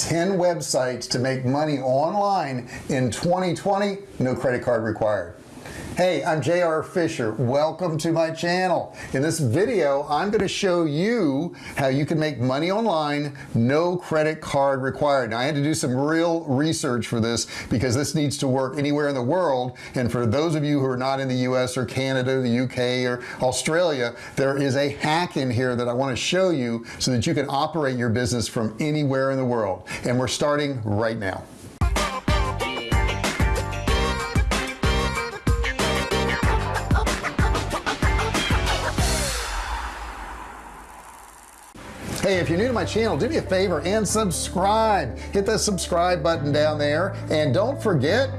10 websites to make money online in 2020 no credit card required hey I'm JR Fisher. Welcome to my channel. In this video I'm going to show you how you can make money online no credit card required. Now I had to do some real research for this because this needs to work anywhere in the world. And for those of you who are not in the US or Canada the UK or Australia there is a hack in here that I want to show you so that you can operate your business from anywhere in the world. And we're starting right now hey if you're new to my channel do me a favor and subscribe. Hit the subscribe button down there. And don't forget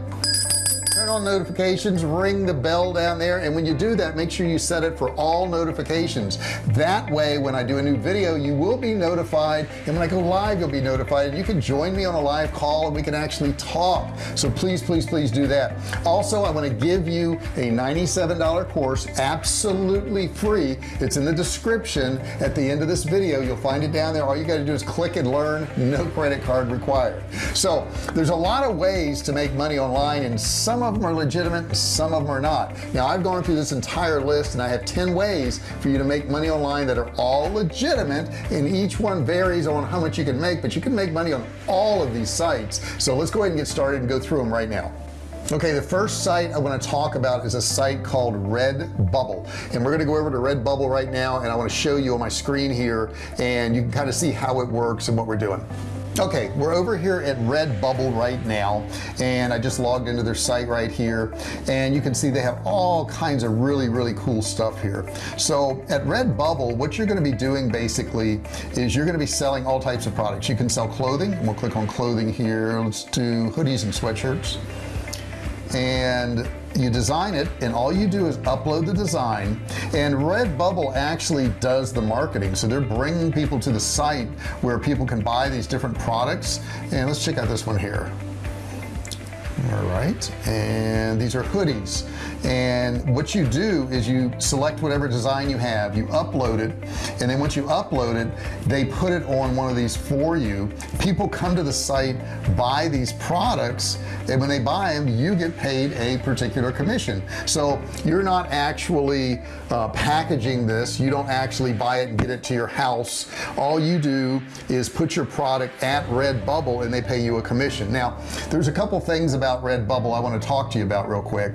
turn on notifications ring the bell down there and when you do that make sure you set it for all notifications. That way when I do a new video you will be notified and when I go live you'll be notified and you can join me on a live call and we can actually talk. So please please please do that. Also I want to give you a $97 course absolutely free. It's in the description at the end of this video. You'll find it down there. All you got to do is click and learn. No credit card required. So there's a lot of ways to make money online and some of of them are legitimate some of them are not. Now I've gone through this entire list and I have 10 ways for you to make money online that are all legitimate and each one varies on how much you can make but you can make money on all of these sites. So let's go ahead and get started and go through them right now. Okay the first site I want to talk about is a site called Redbubble and we're gonna go over to Redbubble right now and I want to show you on my screen here and you can kind of see how it works and what we're doing okay we're over here at Redbubble right now and I just logged into their site right here and you can see they have all kinds of really really cool stuff here. So at Redbubble what you're going to be doing basically is you're going to be selling all types of products. You can sell clothing. We'll click on clothing here. Let's do hoodies and sweatshirts. And you design it and all you do is upload the design and Redbubble actually does the marketing. So they're bringing people to the site where people can buy these different products. And let's check out this one here all right. And these are hoodies. And what you do is you select whatever design you have. You upload it. And then once you upload it they put it on one of these for you. People come to the site buy these products and when they buy them you get paid a particular commission. So you're not actually uh, packaging this. You don't actually buy it and get it to your house. All you do is put your product at Redbubble and they pay you a commission. Now there's a couple things about Redbubble I want to talk to you about real quick.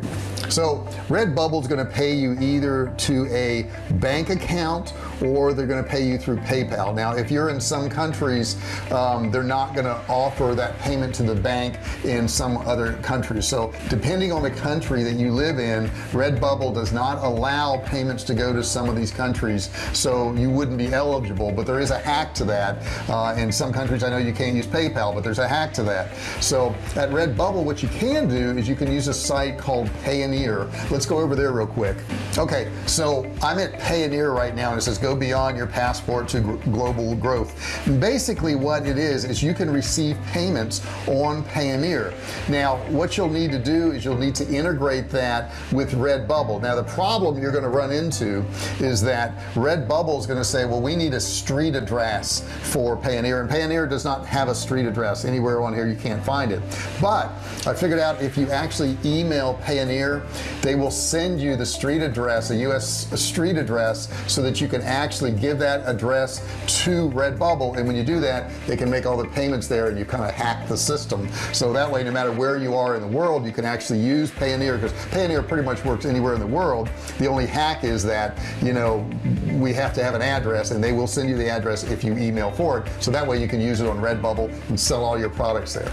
So Redbubble is going to pay you either to a bank account or they're going to pay you through PayPal. Now if you're in some countries um, they're not going to offer that payment to the bank in some other countries so depending on the country that you live in Redbubble does not allow payments to go to some of these countries so you wouldn't be eligible. But there is a hack to that uh, in some countries. I know you can't use PayPal but there's a hack to that. So at Redbubble what you can do is you can use a site called Payoneer. Let's go over there real quick. Okay so I'm at Payoneer right now and it says go beyond your passport to global growth. Basically what it is is you can receive payments on Payoneer. Now what you'll need to do is you'll need to integrate that with Redbubble. Now the problem you're going to run into is that Redbubble is going to say well we need a street address for Payoneer and Payoneer does not have a street address anywhere on here. You can't find it. But I figured out if you actually email Payoneer they will send you the street address a US street address so that you can actually give that address to Redbubble and when you do that they can make all the payments there and you kind of hack the system. So that way no matter where you are in the world you can actually use Payoneer because Payoneer pretty much works anywhere in the world. The only hack is that you know we have to have an address and they will send you the address if you email for it. So that way you can use it on Redbubble and sell all your products there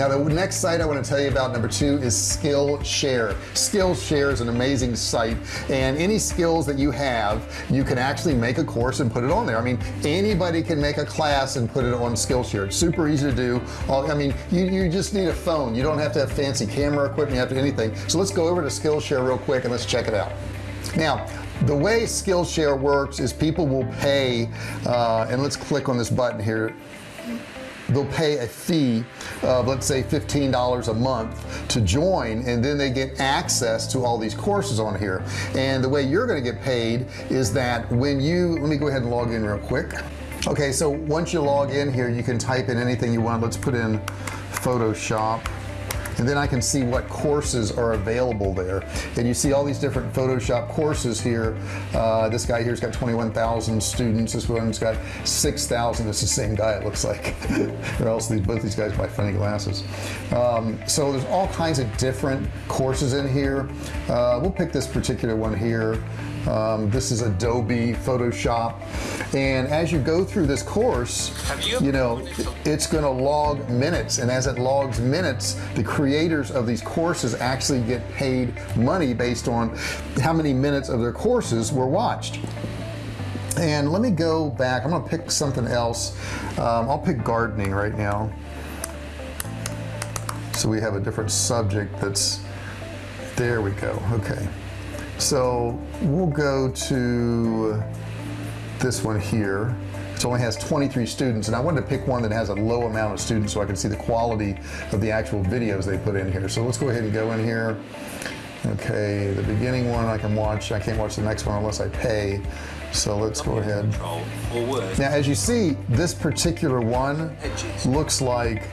now the next site I want to tell you about number two is Skillshare. Skillshare is an amazing site and any skills that you have you can actually make a course and put it on there. I mean anybody can make a class and put it on Skillshare. It's super easy to do. I mean you, you just need a phone. You don't have to have fancy camera equipment you have to anything. So let's go over to Skillshare real quick and let's check it out. Now the way Skillshare works is people will pay uh, and let's click on this button here they'll pay a fee of let's say $15 a month to join and then they get access to all these courses on here. And the way you're going to get paid is that when you let me go ahead and log in real quick. Okay so once you log in here you can type in anything you want. Let's put in Photoshop and then I can see what courses are available there. And you see all these different Photoshop courses here. Uh, this guy here's got 21,000 students. This one's got 6,000 it's the same guy it looks like. Or else these both these guys buy funny glasses. Um, so there's all kinds of different courses in here. Uh, we'll pick this particular one here um, this is Adobe Photoshop. And as you go through this course you, you know it's going to log minutes. And as it logs minutes the creators of these courses actually get paid money based on how many minutes of their courses were watched. And let me go back. I'm gonna pick something else. Um, I'll pick gardening right now. So we have a different subject that's there we go. Okay. So we'll go to this one here. It only has 23 students and I wanted to pick one that has a low amount of students so I can see the quality of the actual videos they put in here. So let's go ahead and go in here. Okay the beginning one I can watch. I can't watch the next one unless I pay. So let's go ahead. Now as you see this particular one looks like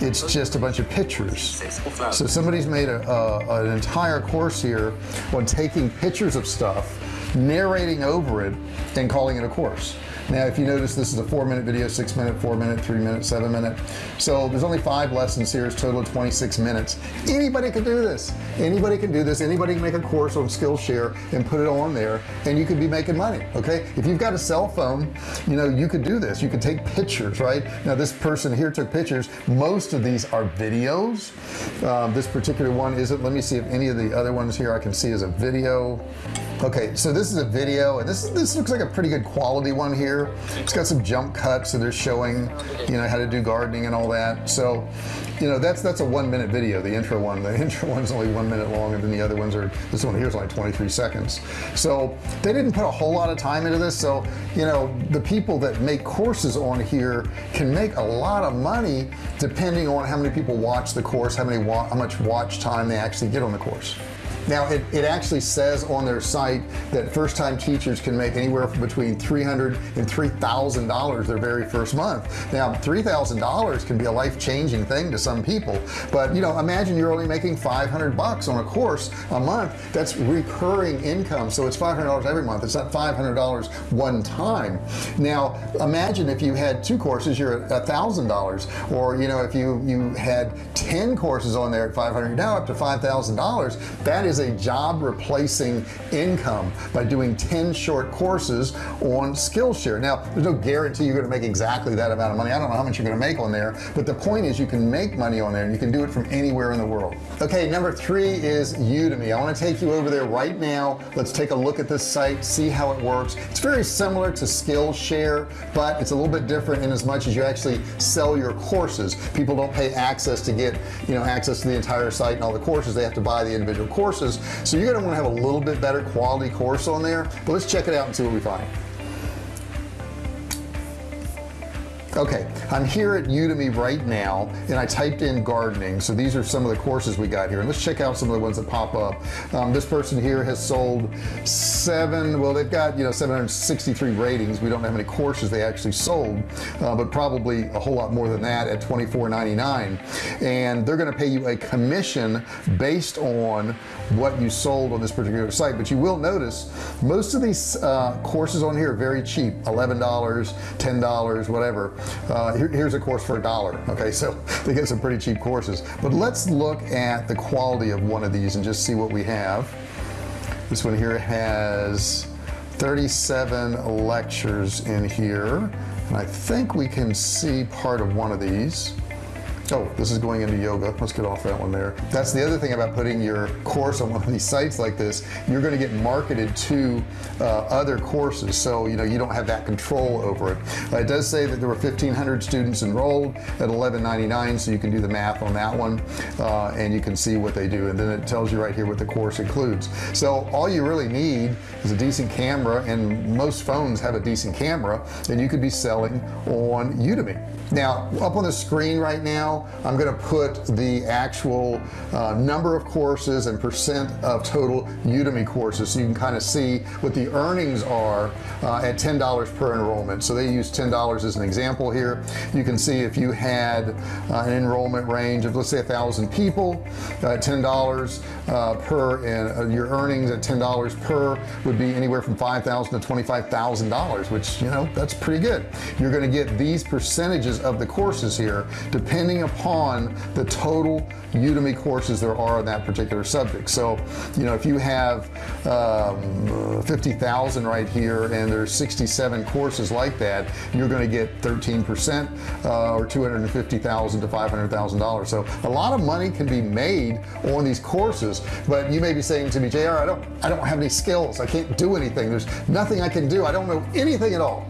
it's just a bunch of pictures. So somebody's made a, a, an entire course here on taking pictures of stuff narrating over it and calling it a course now if you notice this is a four minute video six minute four minute three minute seven minute so there's only five lessons here it's total of 26 minutes. Anybody can do this. Anybody can do this. Anybody can make a course on Skillshare and put it on there and you could be making money okay? If you've got a cell phone you know you could do this. You could take pictures right? Now this person here took pictures. Most of these are videos. Um, this particular one isn't. Let me see if any of the other ones here I can see as a video. Okay so this is a video and this this looks like a pretty good quality one here it's got some jump cuts so they're showing you know how to do gardening and all that. So you know that's that's a one minute video. The intro one the intro one's only one minute long and then the other ones are this one here is only 23 seconds. So they didn't put a whole lot of time into this. So you know the people that make courses on here can make a lot of money depending on how many people watch the course how many how much watch time they actually get on the course now it, it actually says on their site that first-time teachers can make anywhere between 300 and $3,000 their very first month. Now $3,000 can be a life-changing thing to some people but you know imagine you're only making 500 bucks on a course a month. That's recurring income so it's $500 every month. It's not $500 one time. Now imagine if you had two courses you're a thousand dollars or you know if you you had 10 courses on there at 500 now up to $5,000 that is is a job replacing income by doing 10 short courses on Skillshare. Now there's no guarantee you're going to make exactly that amount of money. I don't know how much you're going to make on there but the point is you can make money on there and you can do it from anywhere in the world. Okay number three is Udemy. I want to take you over there right now. Let's take a look at this site see how it works. It's very similar to Skillshare but it's a little bit different in as much as you actually sell your courses. People don't pay access to get you know access to the entire site and all the courses. They have to buy the individual courses courses. So you're gonna want to have a little bit better quality course on there but let's check it out and see what we find okay I'm here at Udemy right now and I typed in gardening. So these are some of the courses we got here. And let's check out some of the ones that pop up. Um, this person here has sold seven well they've got you know 763 ratings. We don't know how many courses they actually sold uh, but probably a whole lot more than that at 24.99 and they're going to pay you a commission based on what you sold on this particular site. But you will notice most of these uh, courses on here are very cheap. $11 $10 whatever uh, here, here's a course for a dollar okay? So they get some pretty cheap courses. But let's look at the quality of one of these and just see what we have. This one here has 37 lectures in here. And I think we can see part of one of these oh this is going into yoga. Let's get off that one there. That's the other thing about putting your course on one of these sites like this. You're going to get marketed to uh, other courses so you know you don't have that control over it. Uh, it does say that there were 1500 students enrolled at 11.99 so you can do the math on that one uh, and you can see what they do and then it tells you right here what the course includes. So all you really need is a decent camera and most phones have a decent camera and you could be selling on Udemy now up on the screen right now I'm gonna put the actual uh, number of courses and percent of total Udemy courses so you can kind of see what the earnings are uh, at $10 per enrollment. So they use $10 as an example here. You can see if you had uh, an enrollment range of let's say a thousand people uh, $10 uh, per and uh, your earnings at $10 per would be anywhere from 5,000 to $25,000 which you know that's pretty good. You're going to get these percentages of the courses here depending upon the total Udemy courses there are on that particular subject. So you know if you have um, 50,000 right here and there's 67 courses like that you're going to get 13% uh, or 250,000 to $500,000 so a lot of money can be made on these courses but you may be saying to me JR I don't I don't have any skills. I can't do anything. There's nothing I can do. I don't know anything at all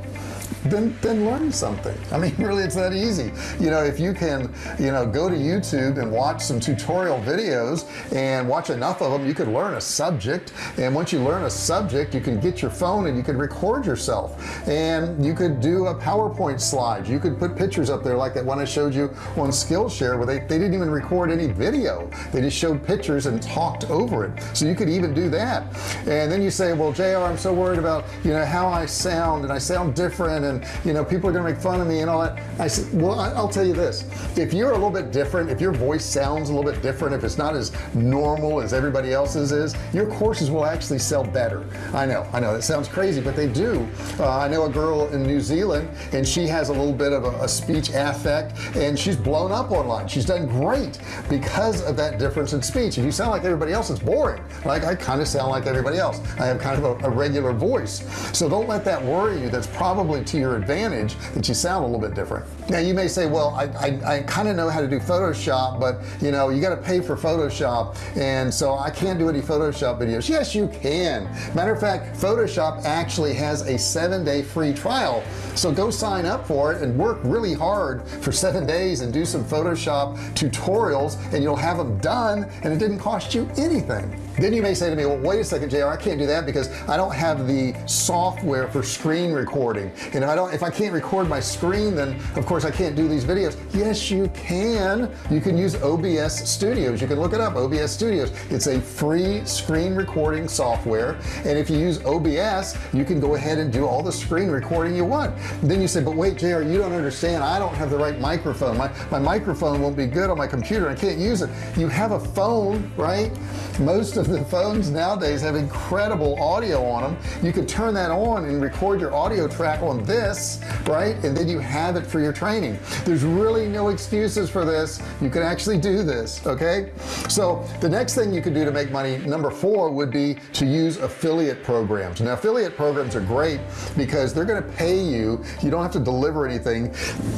then then learn something. I mean really it's that easy. You know if you can you know go to YouTube and watch some tutorial videos and watch enough of them you could learn a subject. And once you learn a subject you can get your phone and you can record yourself. And you could do a PowerPoint slide. You could put pictures up there like that one I showed you on Skillshare where they, they didn't even record any video. They just showed pictures and talked over it. So you could even do that. And then you say well JR I'm so worried about you know how I sound and I sound different and and you know people are gonna make fun of me and all that. I said well I'll tell you this. If you're a little bit different if your voice sounds a little bit different if it's not as normal as everybody else's is your courses will actually sell better. I know I know that sounds crazy but they do. Uh, I know a girl in New Zealand and she has a little bit of a, a speech affect and she's blown up online. She's done great because of that difference in speech. If you sound like everybody else it's boring. Like I kind of sound like everybody else. I have kind of a, a regular voice. So don't let that worry you. That's probably to your advantage that you sound a little bit different. Now you may say well I, I, I kind of know how to do Photoshop but you know you got to pay for Photoshop and so I can't do any Photoshop videos. Yes you can. Matter of fact Photoshop actually has a seven-day free trial. So go sign up for it and work really hard for seven days and do some Photoshop tutorials and you'll have them done and it didn't cost you anything then you may say to me well wait a second JR I can't do that because I don't have the software for screen recording. And if I don't if I can't record my screen then of course I can't do these videos. Yes you can. You can use OBS studios. You can look it up OBS studios. It's a free screen recording software and if you use OBS you can go ahead and do all the screen recording you want. Then you say but wait JR you don't understand. I don't have the right microphone. My, my microphone won't be good on my computer. I can't use it. You have a phone right? Most of of the phones nowadays have incredible audio on them you could turn that on and record your audio track on this right? And then you have it for your training. There's really no excuses for this. You can actually do this okay? So the next thing you could do to make money number four would be to use affiliate programs. Now affiliate programs are great because they're going to pay you. You don't have to deliver anything.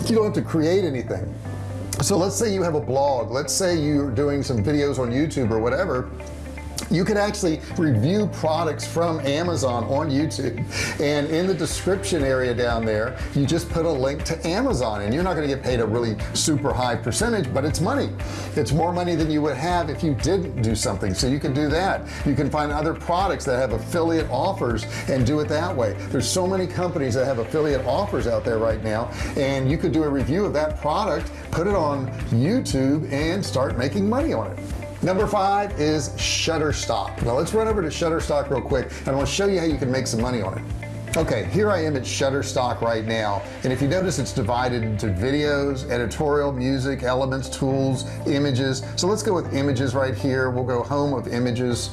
You don't have to create anything. So let's say you have a blog. Let's say you're doing some videos on YouTube or whatever you can actually review products from Amazon on YouTube. And in the description area down there you just put a link to Amazon. And you're not going to get paid a really super high percentage but it's money. It's more money than you would have if you didn't do something. So you can do that. You can find other products that have affiliate offers and do it that way. There's so many companies that have affiliate offers out there right now and you could do a review of that product put it on YouTube and start making money on it number five is Shutterstock. Now let's run over to Shutterstock real quick and I want to show you how you can make some money on it. Okay here I am at Shutterstock right now and if you notice it's divided into videos editorial music elements tools images. So let's go with images right here. We'll go home of images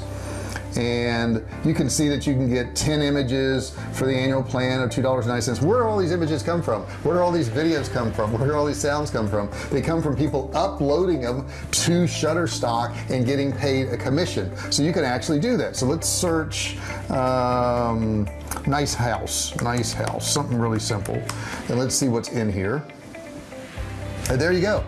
and you can see that you can get 10 images for the annual plan of $2.09 where do all these images come from? Where do all these videos come from? Where do all these sounds come from? They come from people uploading them to Shutterstock and getting paid a commission. So you can actually do that. So let's search um, nice house nice house something really simple. And let's see what's in here. And there you go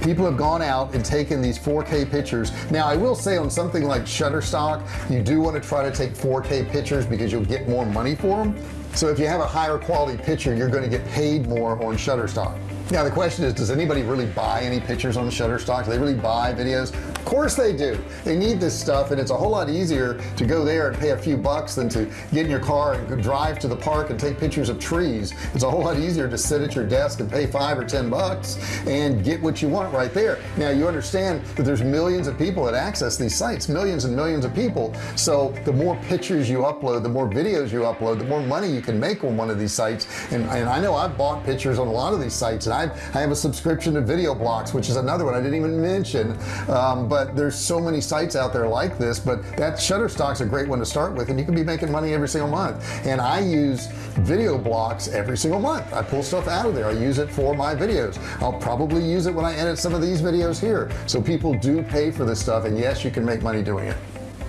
people have gone out and taken these 4k pictures. Now I will say on something like Shutterstock you do want to try to take 4k pictures because you'll get more money for them so if you have a higher quality picture you're going to get paid more on Shutterstock now the question is does anybody really buy any pictures on Shutterstock? Do they really buy videos? Of course they do. They need this stuff and it's a whole lot easier to go there and pay a few bucks than to get in your car and drive to the park and take pictures of trees. It's a whole lot easier to sit at your desk and pay five or ten bucks and get what you want right there. Now you understand that there's millions of people that access these sites millions and millions of people. So the more pictures you upload the more videos you upload the more money you can make on one of these sites. And, and I know I've bought pictures on a lot of these sites and I've, I have a subscription to Videoblocks which is another one I didn't even mention. Um, but there's so many sites out there like this but that Shutterstock's a great one to start with and you can be making money every single month. And I use Videoblocks every single month. I pull stuff out of there. I use it for my videos. I'll probably use it when I edit some of these videos here. So people do pay for this stuff and yes you can make money doing it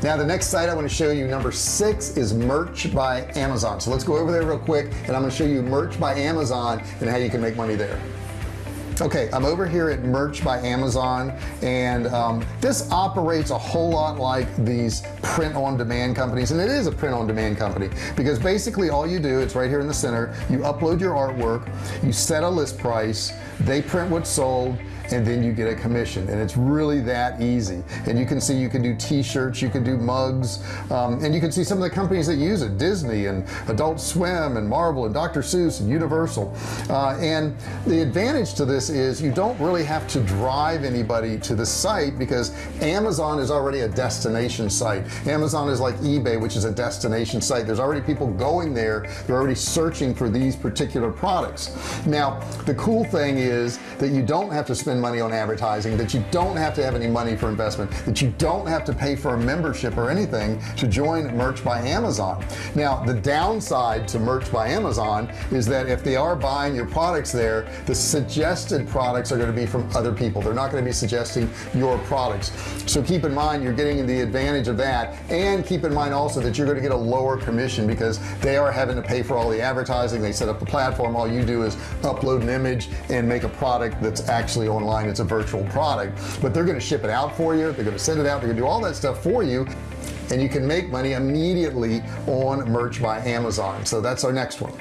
now the next site I want to show you number six is merch by Amazon. So let's go over there real quick and I'm going to show you merch by Amazon and how you can make money there. Okay I'm over here at merch by Amazon and um, this operates a whole lot like these print-on-demand companies and it is a print-on-demand company because basically all you do it's right here in the center you upload your artwork you set a list price they print what's sold and then you get a commission. And it's really that easy. And you can see you can do t-shirts you can do mugs um, and you can see some of the companies that use it Disney and Adult Swim and Marvel and Dr. Seuss and Universal. Uh, and the advantage to this is you don't really have to drive anybody to the site because Amazon is already a destination site. Amazon is like eBay which is a destination site. There's already people going there. They're already searching for these particular products. Now the cool thing is that you don't have to spend money on advertising that you don't have to have any money for investment that you don't have to pay for a membership or anything to join merch by Amazon. Now the downside to merch by Amazon is that if they are buying your products there the suggested products are going to be from other people. They're not going to be suggesting your products. So keep in mind you're getting the advantage of that and keep in mind also that you're going to get a lower commission because they are having to pay for all the advertising. They set up the platform. All you do is upload an image and make a product that's actually online online it's a virtual product but they're to ship it out for you they're to send it out they're to do all that stuff for you and you can make money immediately on merch by Amazon. So that's our next one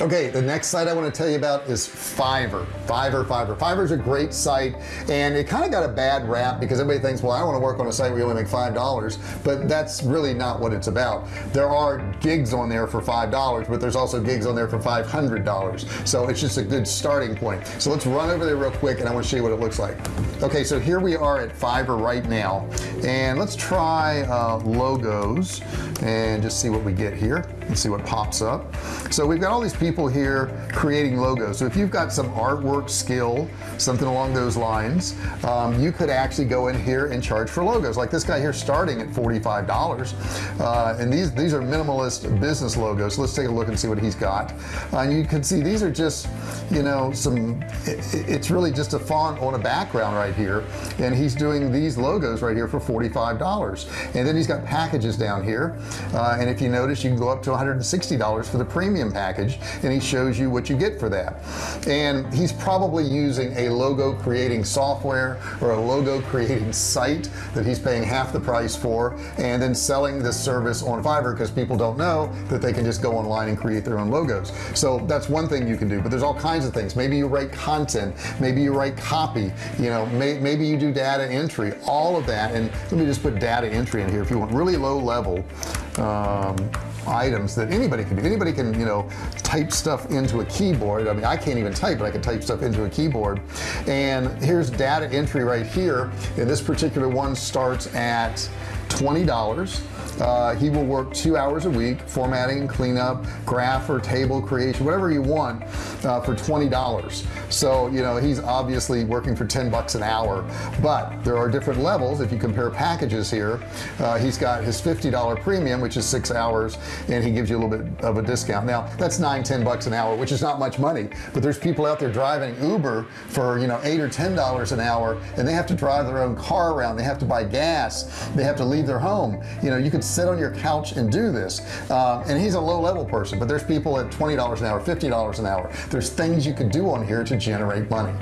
okay the next site I want to tell you about is Fiverr. Fiverr Fiverr. Fiverr is a great site and it kind of got a bad rap because everybody thinks well I want to work on a site where you only make five dollars but that's really not what it's about. There are gigs on there for five dollars but there's also gigs on there for five hundred dollars. So it's just a good starting point. So let's run over there real quick and I want to show you what it looks like. Okay so here we are at Fiverr right now and let's try uh, logos and just see what we get here and see what pops up. So we've got all these people here creating logos. So if you've got some artwork skill something along those lines um, you could actually go in here and charge for logos. Like this guy here starting at $45 uh, and these these are minimalist business logos. So let's take a look and see what he's got. Uh, and you can see these are just you know some it, it's really just a font on a background right here. And he's doing these logos right here for $45 and then he's got packages down here. Uh, and if you notice you can go up to $160 for the premium package and he shows you what you get for that. And he's probably using a logo creating software or a logo creating site that he's paying half the price for and then selling this service on Fiverr because people don't know that they can just go online and create their own logos. So that's one thing you can do but there's all kinds of things. Maybe you write content maybe you write copy you know may, maybe you do data entry all of that. And let me just put data entry in here if you want really low level um, items that anybody can do. Anybody can you know type stuff into a keyboard. I mean I can't even type but I can type stuff into a keyboard. And here's data entry right here. And this particular one starts at $20 uh, he will work two hours a week formatting cleanup graph or table creation whatever you want uh, for $20 so you know he's obviously working for 10 bucks an hour. But there are different levels. If you compare packages here uh, he's got his $50 premium which is six hours and he gives you a little bit of a discount. Now that's nine ten bucks an hour which is not much money but there's people out there driving Uber for you know eight or ten dollars an hour and they have to drive their own car around. They have to buy gas. They have to leave their home. You know you could sit on your couch and do this. Um, and he's a low-level person but there's people at $20 an hour $50 an hour. There's things you could do on here to generate money.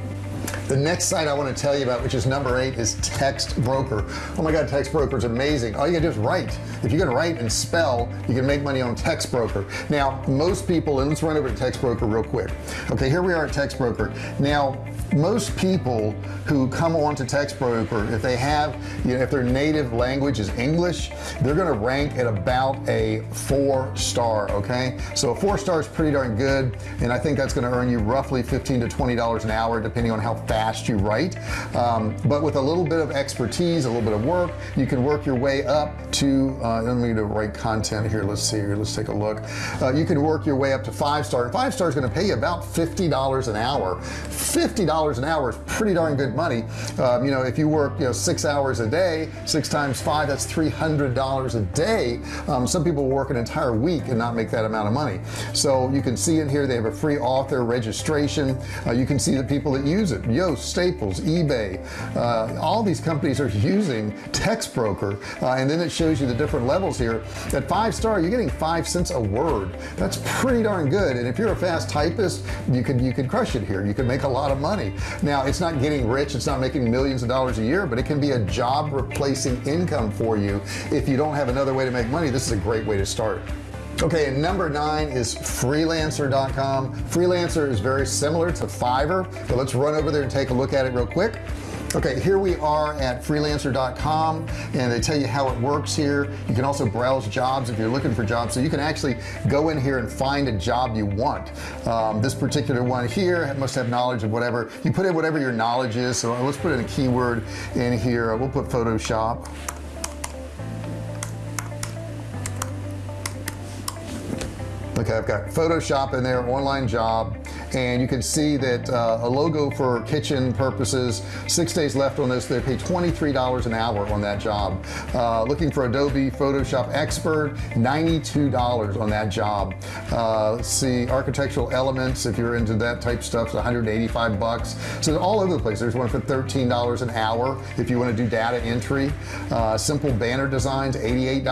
The next site I want to tell you about which is number eight is Textbroker. Oh my god Textbroker is amazing. All you gotta do is write. If you can write and spell you can make money on Textbroker. Now most people and let's run over to Textbroker real quick. Okay here we are at Textbroker. Now most people who come on to if they have you know if their native language is English they're gonna rank at about a four star okay? So a four star is pretty darn good and I think that's gonna earn you roughly 15 to 20 dollars an hour depending on how fast you write. Um, but with a little bit of expertise a little bit of work you can work your way up to uh, let me to write content here. Let's see here. Let's take a look. Uh, you can work your way up to five star and five star is going to pay you about $50 an hour. $50 an hour is pretty darn good money. Um, you know if you work you know six hours a day six times five that's $300 a day. Um, some people work an entire week and not make that amount of money. So you can see in here they have a free author registration. Uh, you can see the people that use it. Yoast Staples eBay uh, all these companies are using Textbroker uh, and then it shows you the different levels here. At five star you're getting five cents a word. That's pretty darn good. And if you're a fast typist you can you can crush it here. You can make a lot of money now it's not getting rich it's not making millions of dollars a year but it can be a job replacing income for you if you don't have another way to make money. This is a great way to start. Okay and number nine is freelancer.com freelancer is very similar to Fiverr but let's run over there and take a look at it real quick okay here we are at freelancer.com and they tell you how it works here. You can also browse jobs if you're looking for jobs. So you can actually go in here and find a job you want. Um, this particular one here must have knowledge of whatever. You put in whatever your knowledge is. So let's put in a keyword in here. We'll put Photoshop okay I've got Photoshop in there online job and you can see that uh, a logo for kitchen purposes six days left on this they pay $23 an hour on that job. Uh, looking for Adobe Photoshop expert $92 on that job. Uh, let's see architectural elements if you're into that type stuff 185 bucks. So all over the place. There's one for $13 an hour if you want to do data entry. Uh, simple banner designs $88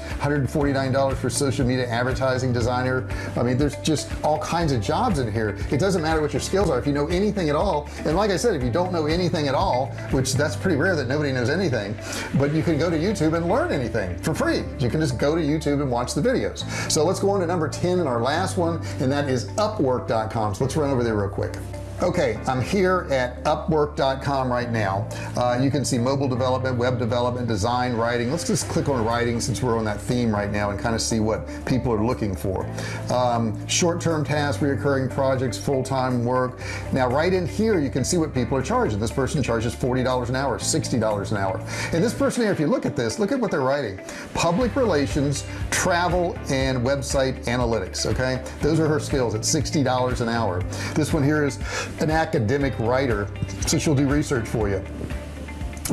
$149 for social media advertising designer I mean there's just all kinds of jobs in here. It doesn't matter what your skills are. If you know anything at all and like I said if you don't know anything at all which that's pretty rare that nobody knows anything but you can go to YouTube and learn anything for free. You can just go to YouTube and watch the videos. So let's go on to number 10 and our last one and that is upwork.com so let's run over there real quick okay I'm here at upwork.com right now. Uh, you can see mobile development web development design writing. Let's just click on writing since we're on that theme right now and kind of see what people are looking for. Um, short-term tasks reoccurring projects full-time work. Now right in here you can see what people are charging. This person charges $40 an hour $60 an hour. And this person here if you look at this look at what they're writing. Public relations travel and website analytics okay? Those are her skills at $60 an hour. This one here is an academic writer so she'll do research for you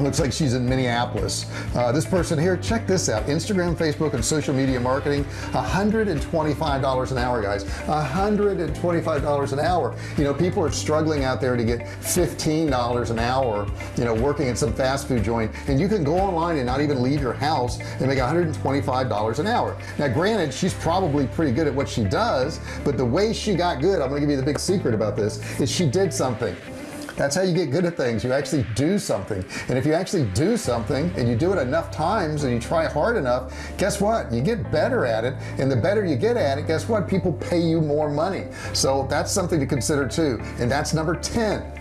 looks like she's in Minneapolis. Uh, this person here check this out. Instagram Facebook and social media marketing. $125 an hour guys. $125 an hour. You know people are struggling out there to get $15 an hour you know working at some fast food joint. And you can go online and not even leave your house and make $125 an hour. Now granted she's probably pretty good at what she does but the way she got good I'm gonna give you the big secret about this is she did something that's how you get good at things. You actually do something. And if you actually do something and you do it enough times and you try hard enough guess what? You get better at it. And the better you get at it guess what? People pay you more money. So that's something to consider too. And that's number 10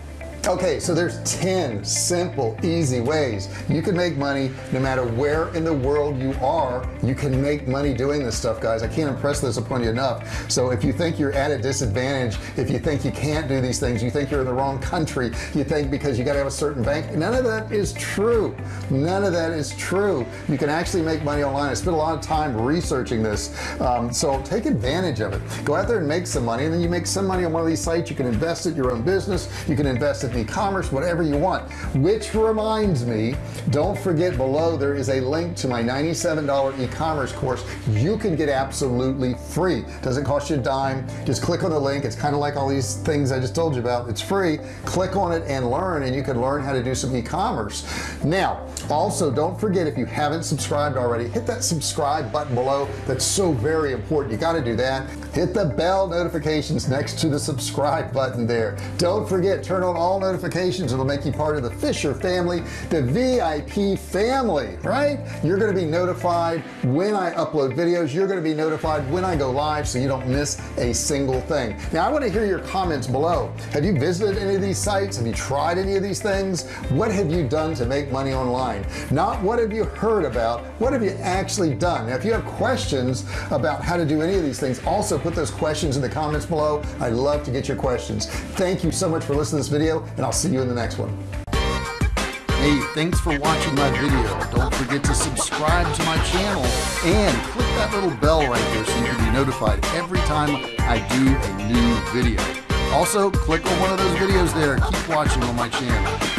okay so there's 10 simple easy ways. You can make money no matter where in the world you are. You can make money doing this stuff guys. I can't impress this upon you enough. So if you think you're at a disadvantage if you think you can't do these things you think you're in the wrong country you think because you got to have a certain bank none of that is true. None of that is true. You can actually make money online. I spent a lot of time researching this. Um, so take advantage of it. Go out there and make some money and then you make some money on one of these sites. You can invest in your own business. You can invest in e-commerce whatever you want which reminds me don't forget below there is a link to my $97 e-commerce course. You can get absolutely free. Doesn't cost you a dime. Just click on the link. It's kind of like all these things I just told you about. It's free. Click on it and learn and you can learn how to do some e-commerce. Now also don't forget if you haven't subscribed already hit that subscribe button below. That's so very important. You got to do that. Hit the bell notifications next to the subscribe button there. Don't forget turn on all notifications. It'll make you part of the Fisher family the VIP family right? You're going to be notified when I upload videos. You're going to be notified when I go live so you don't miss a single thing. Now I want to hear your comments below. Have you visited any of these sites? Have you tried any of these things? What have you done to make money online? Not what have you heard about what have you actually done? Now if you have questions about how to do any of these things also put those questions in the comments below. I'd love to get your questions. Thank you so much for listening to this video and I'll see you in the next one hey thanks for watching my video. Don't forget to subscribe to my channel and click that little bell right there so you can be notified every time I do a new video. Also click on one of those videos there. Keep watching on my channel